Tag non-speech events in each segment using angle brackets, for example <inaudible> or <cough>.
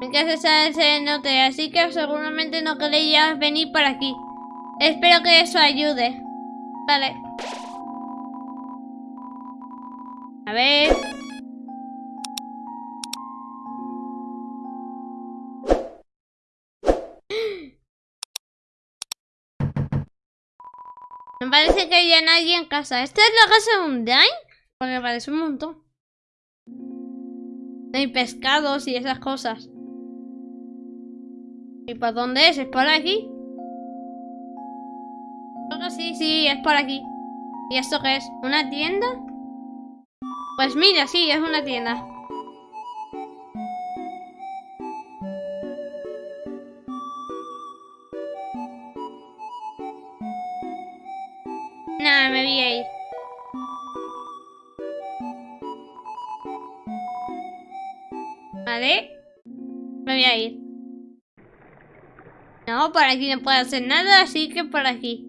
Mi casa está ese norte, así que seguramente no queréis venir por aquí. Espero que eso ayude. Vale. A ver. Me parece que haya nadie en casa. ¿Esta es la casa de un Dine? Porque parece un montón. Hay pescados y esas cosas. ¿Y por dónde es? ¿Es por aquí? Creo que sí, sí, es por aquí. ¿Y esto qué es? ¿Una tienda? Pues mira, sí, es una tienda. Por aquí no puedo hacer nada, así que por aquí.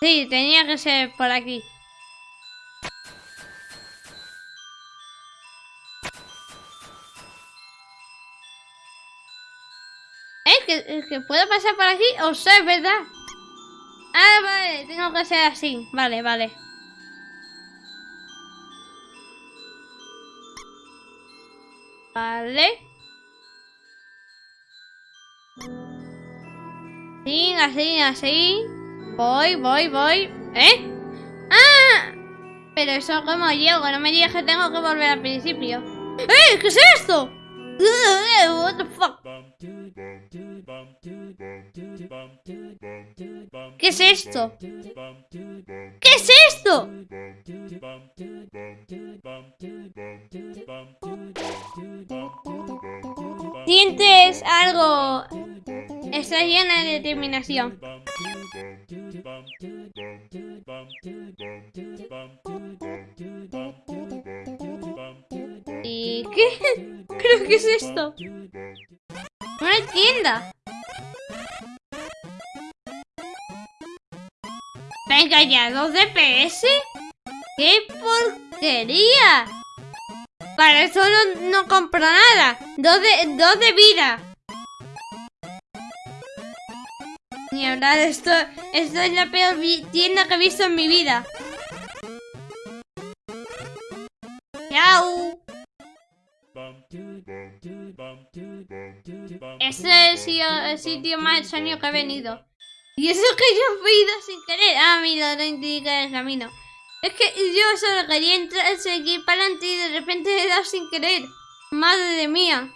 Sí, tenía que ser por aquí. ¿Eh? ¿Que, que puedo pasar por aquí? O sea, es verdad. Ah, vale, tengo que ser así. Vale, vale. Vale. Sí, así, así. Voy, voy, voy. ¿Eh? ¡Ah! Pero eso como llego, no me digas que tengo que volver al principio. ¡Eh! ¿Qué es esto? What the fuck? ¿Qué es esto? ¿Qué es esto? Sientes algo. Estás llena de determinación. ¿Y qué? <laughs> Creo que es esto. Una tienda. Venga ya, dos DPS. ¡Qué porquería! Para eso no, no compro nada. Dos de, dos de vida. Ni hablar, esto, es la peor tienda que he visto en mi vida. Chao. Este es el sitio, más extraño que he venido. Y eso que yo he ido sin querer. Ah, mira, no indica el camino. Es que yo solo quería entrar, seguir para adelante y de repente he dado sin querer. Madre mía.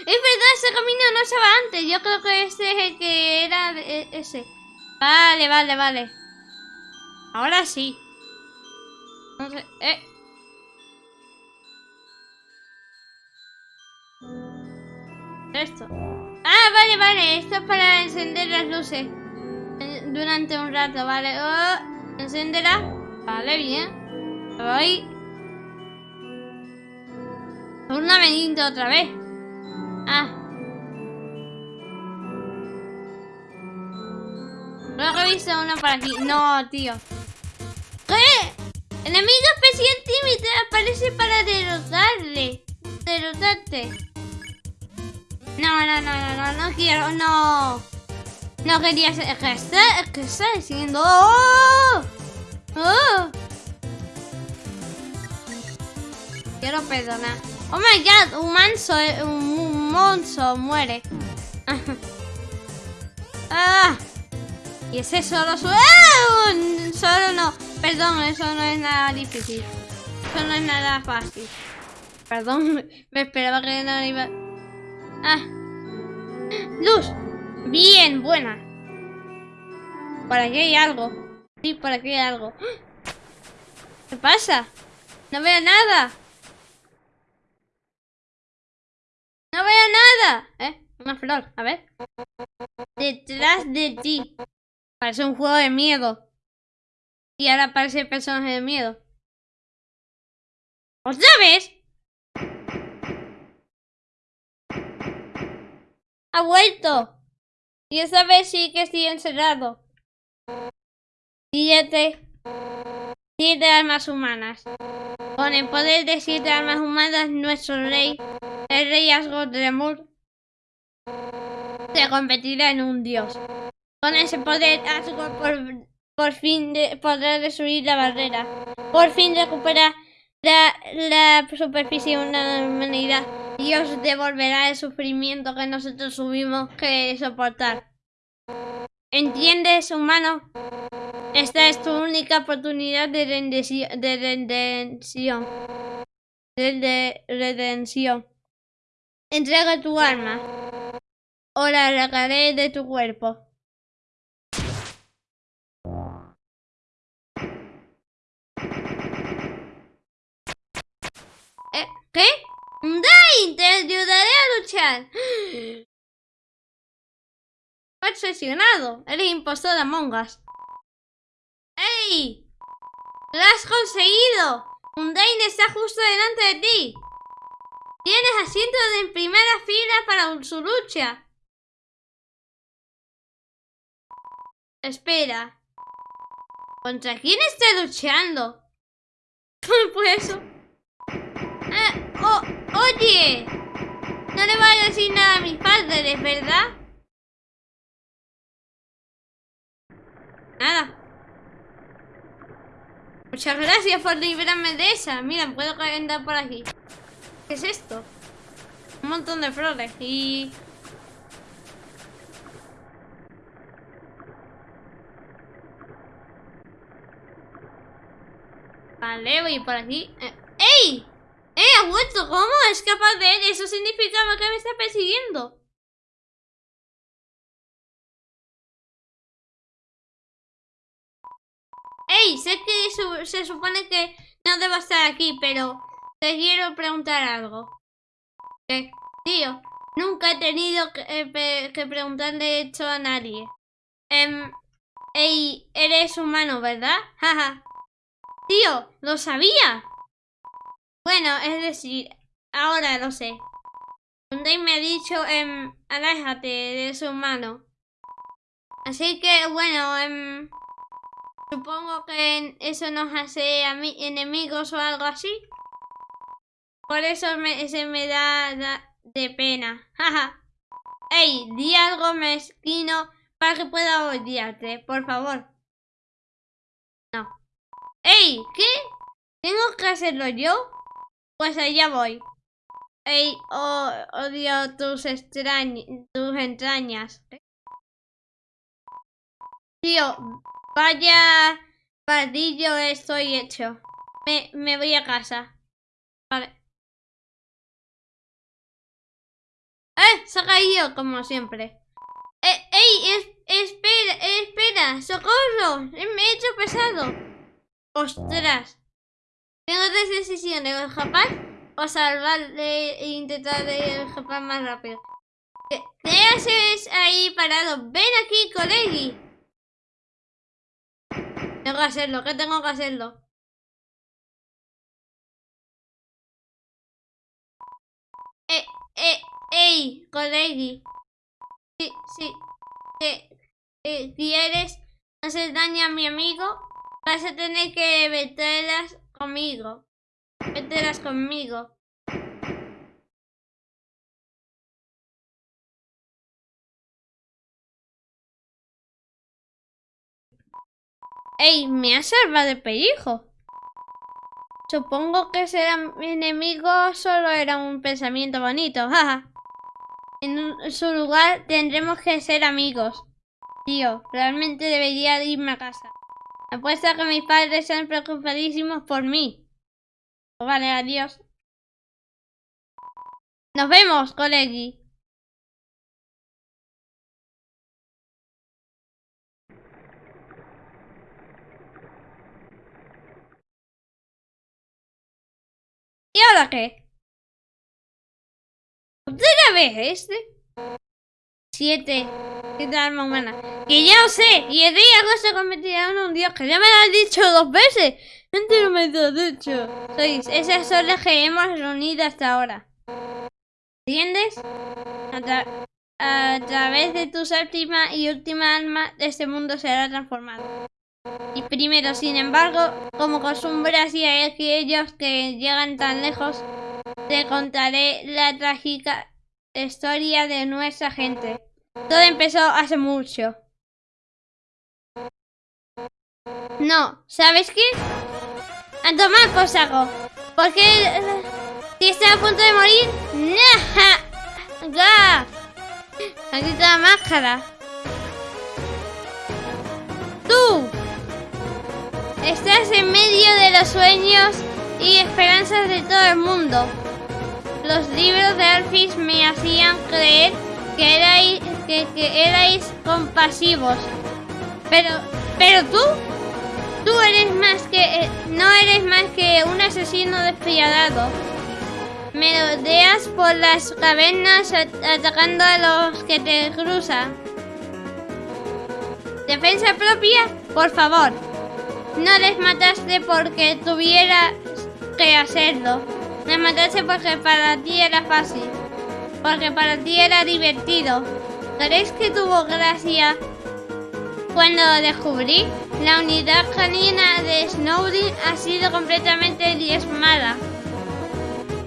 Es verdad, ese camino no estaba antes. Yo creo que este es el que era de- e- ese. Vale, vale, vale. Ahora sí. No sé, eh. Esto. Ah, vale, vale. Esto es para encender las luces. Eh, Durante un rato, vale. Oh, encenderá. Vale, bien. Voy. Un laberinto otra vez. Ah. He visto uno por aquí. No, tío. ¿Qué? Enemigo especial tímido aparece para derrotarle. Derrotarte. No, no, no, no, no, no quiero, no. No quería ser. ¿Qué está, qué está diciendo? ¡Oh! ¡Oh! Quiero perdonar. Oh my god, un manso, un, un monzo muere. ah. Y ese solo su. ¡Ah! Solo no. Perdón, eso no es nada difícil. Eso no es nada fácil. Perdón, <laughs> me esperaba que no iba. Ah. Luz. Bien, buena. Por aquí hay algo. Sí, por aquí hay algo. ¿Qué pasa? No veo nada. No veo nada. ¿Eh? Una flor. A ver. Detrás de ti. Parece un juego de miedo. Y ahora parece personaje de miedo. ¿Otra vez? Ha vuelto. Y esta vez sí que estoy encerrado. Siete. Siete almas humanas. Con el poder de siete almas humanas, nuestro rey, el rey Asgore se convertirá en un dios. Con ese poder, Asgore por, por fin de, podrá destruir la barrera. Por fin recupera la, la superficie de una humanidad y os devolverá el sufrimiento que nosotros tuvimos que soportar. ¿Entiendes, humano? Esta es tu única oportunidad de redención. De redención. De redención. Entrega tu arma. O la arrancaré de tu cuerpo. ¿Eh? ¿Qué? ¡Dai! Te ayudaré a luchar. <gasps> Obsesionado. Eres impostor de Among Us. ¡Ey! ¡Lo has conseguido! Undain está justo delante de ti. Tienes asiento en primera fila para su lucha. Espera. ¿Contra quién está luchando? <laughs> pues eso. Eh, oye. No le vayas a decir nada a mis padres, ¿verdad? Nada. Muchas gracias por librarme de esa. Mira, puedo andar por aquí. ¿Qué es esto? Un montón de flores y... Vale, voy por aquí. Eh, ¡Ey! ¡Ey! ¡Ha vuelto! ¿Cómo es capaz de él? Eso significa que me está persiguiendo. ¡Ey! Sé que se supone que no debo estar aquí, pero te quiero preguntar algo. ¿Qué? Tío, nunca he tenido que, eh, preguntarle esto a nadie. Em, ey, eres humano, ¿verdad? <laughs> Jaja. Tío, lo sabía. Bueno, es decir, ahora lo sé. Dave me ha dicho, em, aléjate, eres humano. Así que, bueno, em, Supongo que eso nos hace enemigos o algo así. Por eso me, se me da, de pena. <laughs> Jaja. Ey, di algo mezquino para que pueda odiarte, por favor. No. Ey, ¿qué? ¿Tengo que hacerlo yo? Pues allá voy. Ey, oh, odio tus, tus entrañas. Tío, Vaya padillo estoy hecho. Me, me voy a casa. Vale. ¡Eh! Se ha caído como siempre. Eh, ¡Ey! espera, espera. ¡Socorro! Me he hecho pesado. ¡Ostras! Tengo dos decisiones. O escapar o salvarle e intentar escapar más rápido. ¿Qué, ¿Qué haces ahí parado? Ven aquí, colegi. Tengo que hacerlo, ¿qué tengo que hacerlo? Eh, eh, ey, colegui. Sí, sí. Eh, eh, ¿Quieres hacer daño a mi amigo? Vas a tener que meterlas conmigo. Meterlas conmigo. ¡Ey! Me ha salvado de pellejo. Supongo que ser enemigo solo era un pensamiento bonito, jaja. En su lugar tendremos que ser amigos. Tío, realmente debería irme a casa. Apuesto a que mis padres están preocupadísimos por mí. Vale, adiós. Nos vemos, colegui. ¿Y ahora qué? ¿Otra vez este? Siete. Siete alma humana. Que ya lo sé. Y el día que se convertirá en un dios. Que ya me lo has dicho dos veces. Antes no me lo has dicho. Sois. Esas son las que hemos reunido hasta ahora. ¿Entiendes? A, través de tu séptima y última alma, este mundo será transformado. Y primero, sin embargo, como costumbre así hay aquellos que llegan tan lejos, te contaré la trágica historia de nuestra gente. Todo empezó hace mucho. No, ¿sabes qué? A tomar por saco. Porque si está a punto de morir, ¡Nah! Aquí está la máscara. Tú. Estás en medio de los sueños y esperanzas de todo el mundo. Los libros de Alphys me hacían creer que erais, que, erais compasivos. Pero, pero tú, tú eres más que, eh, no eres más que un asesino despiadado. Merodeas por las cavernas atacando a los que te cruzan. Defensa propia, por favor. No les mataste porque tuvieras que hacerlo. Les mataste porque para ti era fácil. Porque para ti era divertido. ¿Creéis que tuvo gracia cuando descubrí? La unidad canina de Snowden ha sido completamente diezmada.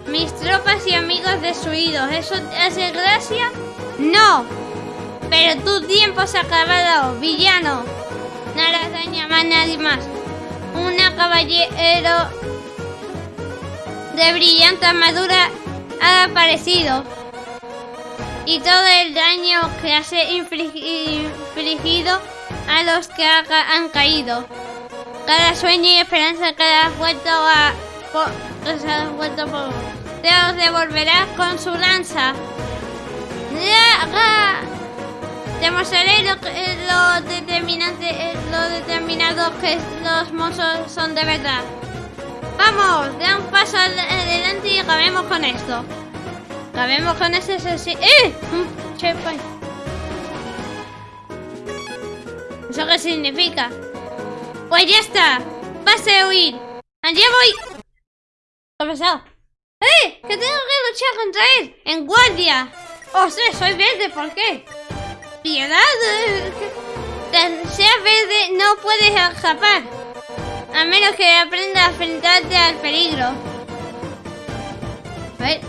Mis tropas y amigos destruidos. ¿Eso te hace gracia? ¡No! Pero tu tiempo se ha acabado, villano. Nada daña más nadie más. Una caballero de brillante armadura ha aparecido. Y todo el daño que has infligido a los que han caído. Cada sueño y esperanza que has vuelto a... Has vuelto por te devolverá con su lanza. Demostraré lo, lo, lo que los monstruos son de verdad. Vamos, da un paso adelante y acabemos con esto. Acabemos con ese... ¡Eh! ¿Eso qué significa? Pues ya está. Pase a huir. Allá voy. ¿Qué ha pasado? ¡Eh! ¡Que tengo que luchar contra él! ¡En guardia! ¡Ostras! Soy verde, ¿por qué? ¡Piedad! Sea verde, no puedes escapar. A menos que aprenda a enfrentarte al peligro. A ver.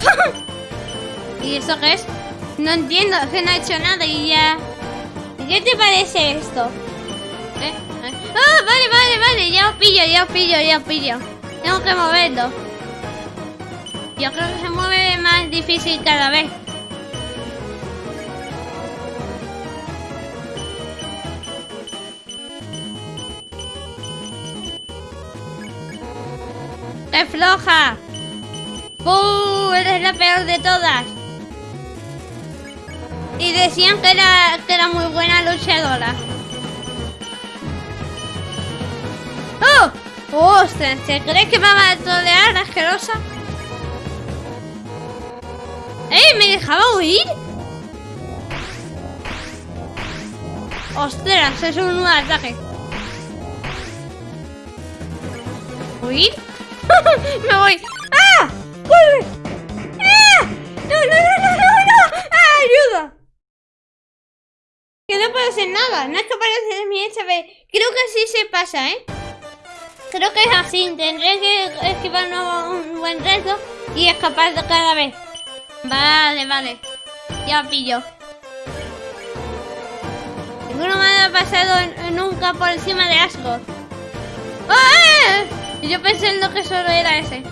<laughs> ¿Y eso qué es? No entiendo, es que no ha hecho nada y ya... ¿Qué te parece esto? ¿Eh? ¡Ah! Vale, vale, vale, ya os pillo, ya os pillo, ya os pillo. Tengo que moverlo. Yo creo que se mueve más difícil cada vez. ¡Qué floja! ¡Uh! Eres la peor de todas. Y decían que era, que era muy buena luchadora. ¡Oh! ¡Ostras! ¿Se cree que me va a tolear asquerosa? ¡Eh! ¿Me dejaba huir? ¡Ostras! Es un nuevo ataque. ¿Huir? <laughs> ¡Me voy! ¡Ah! ¡Vuelve! ¡Ah! ¡No, no, no, no, no! no! ¡Ah! ¡Ayuda! Que no puedo hacer nada. No es parece de mi HP. Creo que así se pasa, ¿eh? Creo que es así. Tendré que esquivar un buen reto y escapar de cada vez. Vale, vale. Ya pillo. Ninguno me ha pasado nunca por encima de Asgore. ¡Ah! Yo pensé en lo que solo era ese.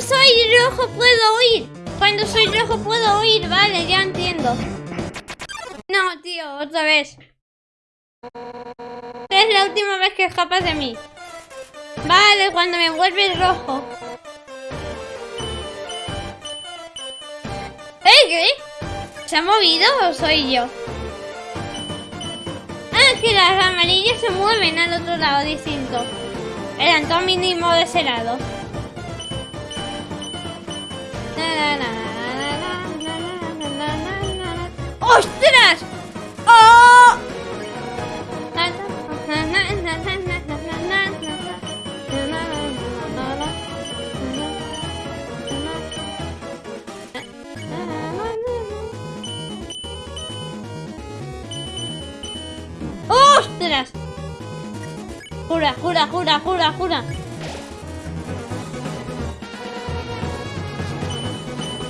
soy rojo puedo oír. Cuando soy rojo puedo oír. Vale, ya entiendo. Otra vez. Es la última vez que escapas de mí. Vale, cuando me vuelve rojo. ¿Eh, qué? ¿Se ha movido o soy yo? Ah, que las amarillas se mueven al otro lado distinto. El antónimo de ese lado. ¡Ostras! Jura, jura, jura, jura, jura.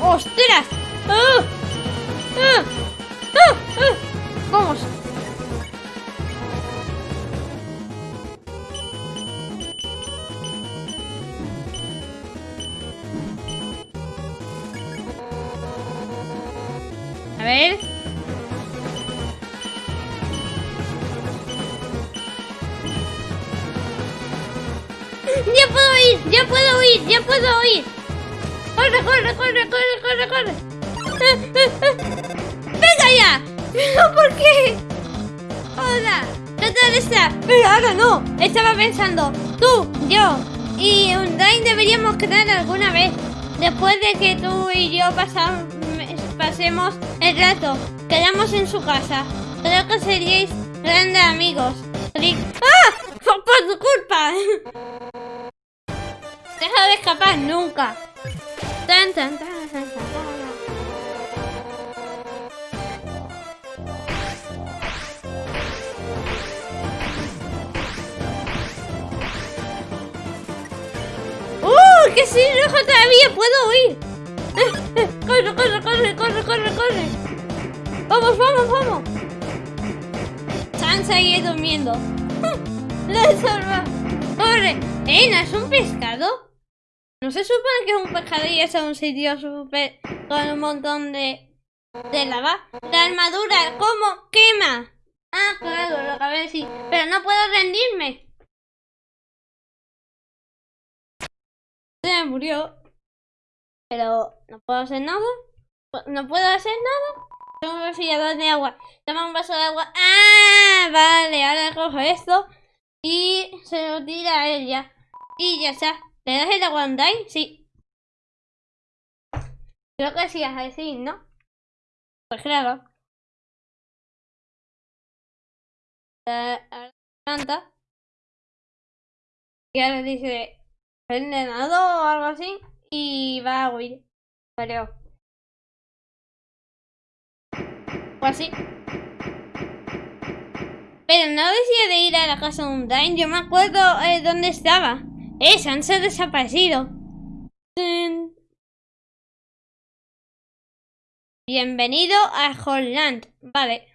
¡Ostras! ¡Ah! Puedo ir! ¡Corre, corre, corre, corre, corre, corre! ¡Ah, ah, ah! ¡Venga ya! ¿Pero por qué? Hola, ¿qué está? Pero ahora no. Estaba pensando, tú, yo y Undyne deberíamos quedar alguna vez. Después de que tú y yo pasam- pasemos el rato, quedamos en su casa. Creo que seríais grandes amigos. ¡Ah! Por tu culpa. Deja de escapar nunca. Tan, tan, tan, tan. ¡Uh! ¡Que sin rojo todavía puedo huir! <laughs> ¡Corre, corre, corre, corre, corre, corre! ¡Vamos, vamos, vamos! Sansa sigue durmiendo. <laughs> ¡La he salvado! ¡Corre! ¿Eh? ¿No es un pescado? ¿No se supone que es un pescado y es un sitio súper... con un montón de... de lava? ¡La armadura! ¿Cómo? ¡Quema! Ah, claro, lo acabé de decir. Pero no puedo rendirme. Se me murió. Pero no puedo hacer nada. No puedo hacer nada. Tengo un refrigerador de agua. Toma un vaso de agua. ¡Ah! Vale, ahora cojo esto. Y se lo tira a ella. Y ya está. ¿Le das el agua a Undyne? Sí. Creo que sí, a decir, ¿no? Pues claro. Ahora planta. Y ahora dice envenenado o algo así y va a huir, creo. O así. Pero no decía de ir a la casa de Undyne, yo me acuerdo eh, dónde estaba. Eh, Sansa ha desaparecido. Bienvenido a Holland. Vale.